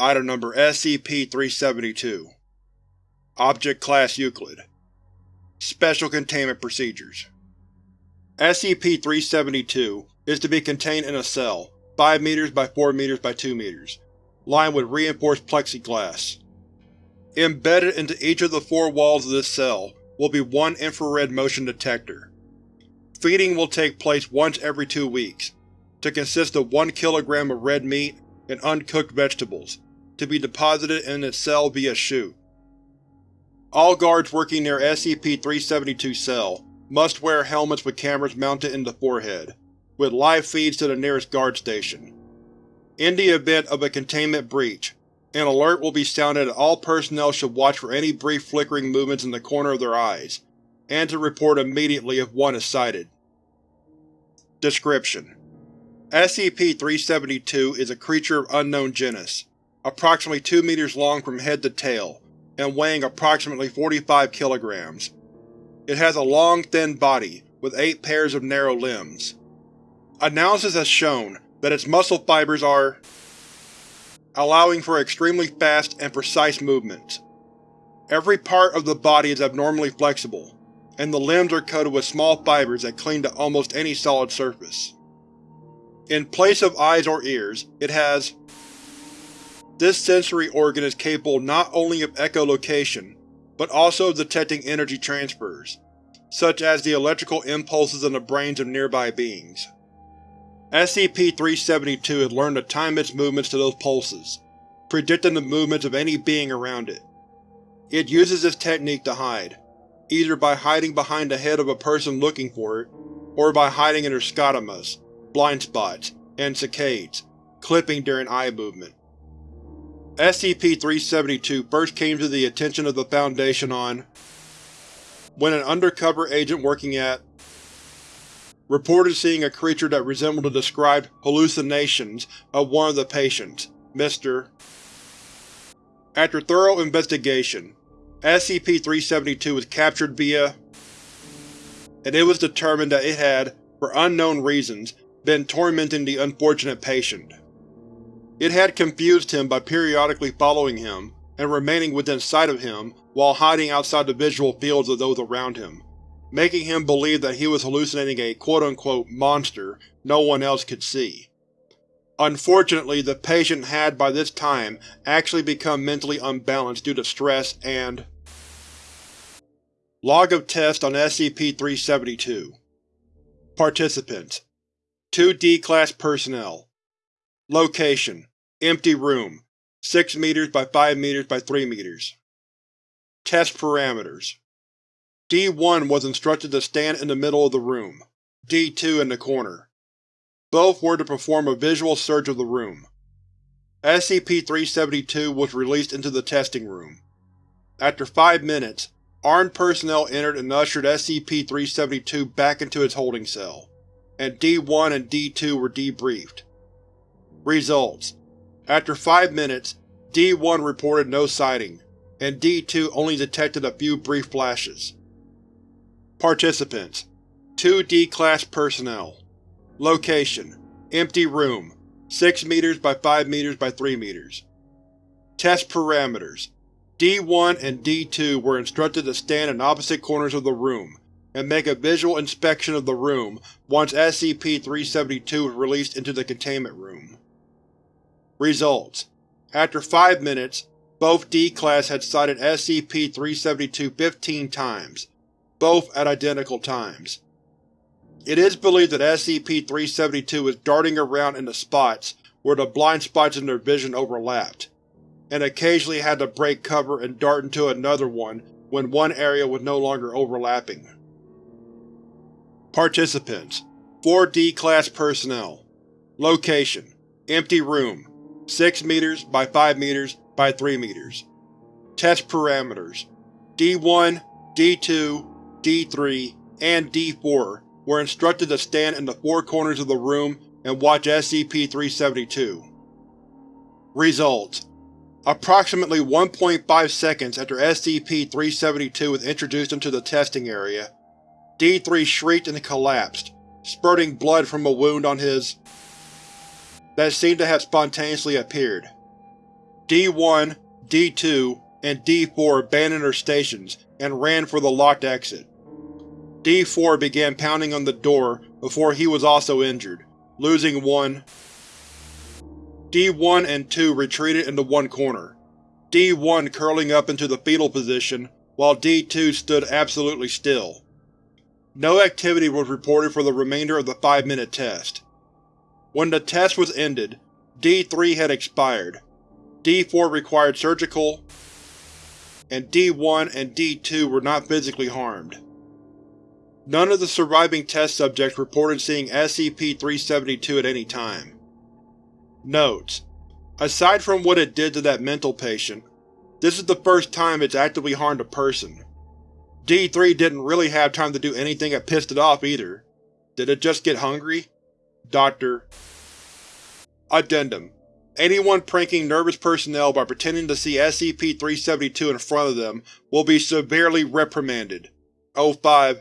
Item Number SCP-372 Object Class Euclid Special Containment Procedures SCP-372 is to be contained in a cell, 5 m by 4 m by 2 m, lined with reinforced plexiglass. Embedded into each of the four walls of this cell will be one infrared motion detector. Feeding will take place once every two weeks, to consist of 1 kg of red meat and uncooked vegetables, to be deposited in its cell via chute. All guards working near SCP-372 cell must wear helmets with cameras mounted in the forehead, with live feeds to the nearest guard station. In the event of a containment breach, an alert will be sounded that all personnel should watch for any brief flickering movements in the corner of their eyes, and to report immediately if one is sighted. Description: SCP-372 is a creature of unknown genus, approximately 2 meters long from head to tail, and weighing approximately 45 kilograms. It has a long, thin body, with eight pairs of narrow limbs. Analysis has shown that its muscle fibers are allowing for extremely fast and precise movements. Every part of the body is abnormally flexible, and the limbs are coated with small fibers that cling to almost any solid surface. In place of eyes or ears, it has This sensory organ is capable not only of echolocation, but also of detecting energy transfers, such as the electrical impulses in the brains of nearby beings. SCP-372 has learned to time its movements to those pulses, predicting the movements of any being around it. It uses this technique to hide, either by hiding behind the head of a person looking for it, or by hiding in their scotomas, blind spots, and saccades, clipping during eye movement. SCP-372 first came to the attention of the Foundation on when an undercover agent working at reported seeing a creature that resembled the described hallucinations of one of the patients, Mr. After thorough investigation, SCP-372 was captured via and it was determined that it had, for unknown reasons, been tormenting the unfortunate patient. It had confused him by periodically following him and remaining within sight of him while hiding outside the visual fields of those around him, making him believe that he was hallucinating a quote-unquote monster no one else could see. Unfortunately, the patient had by this time actually become mentally unbalanced due to stress and Log of Test on SCP-372 Participants 2 D-Class Personnel Location: Empty room, 6 m by 5 m by 3 m. Test Parameters D-1 was instructed to stand in the middle of the room, D-2 in the corner. Both were to perform a visual search of the room. SCP-372 was released into the testing room. After five minutes, armed personnel entered and ushered SCP-372 back into its holding cell and D-1 and D-2 were debriefed. Results: After five minutes, D-1 reported no sighting, and D-2 only detected a few brief flashes. Participants 2 D-Class Personnel Location: Empty room, 6 m by 5 m by 3 m. Test Parameters D-1 and D-2 were instructed to stand in opposite corners of the room and make a visual inspection of the room once SCP-372 was released into the containment room. Results: After five minutes, both D-Class had sighted SCP-372 15 times, both at identical times. It is believed that SCP-372 is darting around in the spots where the blind spots in their vision overlapped, and occasionally had to break cover and dart into another one when one area was no longer overlapping. Participants 4 D-Class Personnel Location: Empty room, 6 meters by 5 meters by 3 meters. Test Parameters D-1, D-2, D-3, and D-4 were instructed to stand in the four corners of the room and watch SCP-372. Results: Approximately 1.5 seconds after SCP-372 was introduced into the testing area, D3 shrieked and collapsed, spurting blood from a wound on his that seemed to have spontaneously appeared. D-1, D-2, and D-4 abandoned their stations and ran for the locked exit. D-4 began pounding on the door before he was also injured, losing one. D-1 and 2 retreated into one corner, D-1 curling up into the fetal position while D-2 stood absolutely still. No activity was reported for the remainder of the five-minute test. When the test was ended, D3 had expired, D4 required surgical, and D1 and D2 were not physically harmed. None of the surviving test subjects reported seeing SCP-372 at any time. Notes: Aside from what it did to that mental patient, this is the first time it's actively harmed a person. D3 didn't really have time to do anything that pissed it off either. Did it just get hungry? Dr. Addendum Anyone pranking nervous personnel by pretending to see SCP-372 in front of them will be severely reprimanded. O5